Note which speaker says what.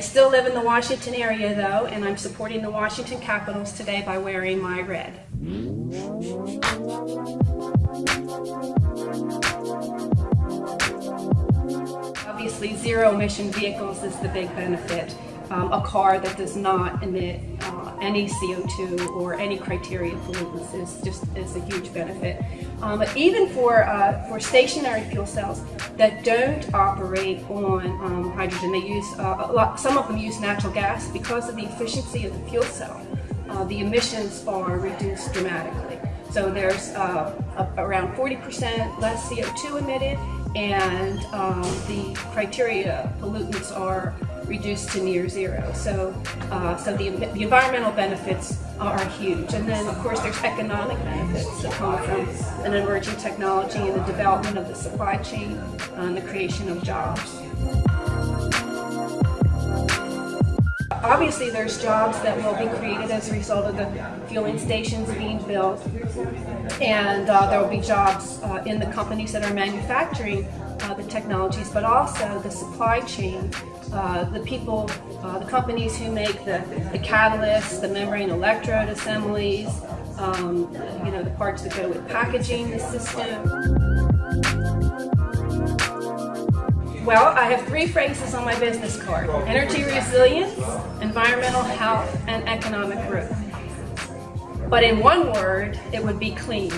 Speaker 1: I still live in the Washington area though, and I'm supporting the Washington Capitals today by wearing my red. Obviously, zero emission vehicles is the big benefit. Um, a car that does not emit uh, any CO2 or any criteria pollutants is just is a huge benefit. Um, but even for uh, for stationary fuel cells that don't operate on um, hydrogen, they use uh, lot. Some of them use natural gas because of the efficiency of the fuel cell. Uh, the emissions are reduced dramatically. So there's uh, around 40% less CO2 emitted and um, the criteria pollutants are reduced to near zero. So, uh, so the, the environmental benefits are huge. And then, of course, there's economic benefits that come from an emerging technology and the development of the supply chain uh, and the creation of jobs. Obviously, there's jobs that will be created as a result of the fueling stations being built, and uh, there will be jobs uh, in the companies that are manufacturing uh, the technologies, but also the supply chain, uh, the people, uh, the companies who make the, the catalysts, the membrane electrode assemblies, um, you know, the parts that go with packaging the system. Well, I have three phrases on my business card. Energy resilience, environmental health, and economic growth. But in one word, it would be clean.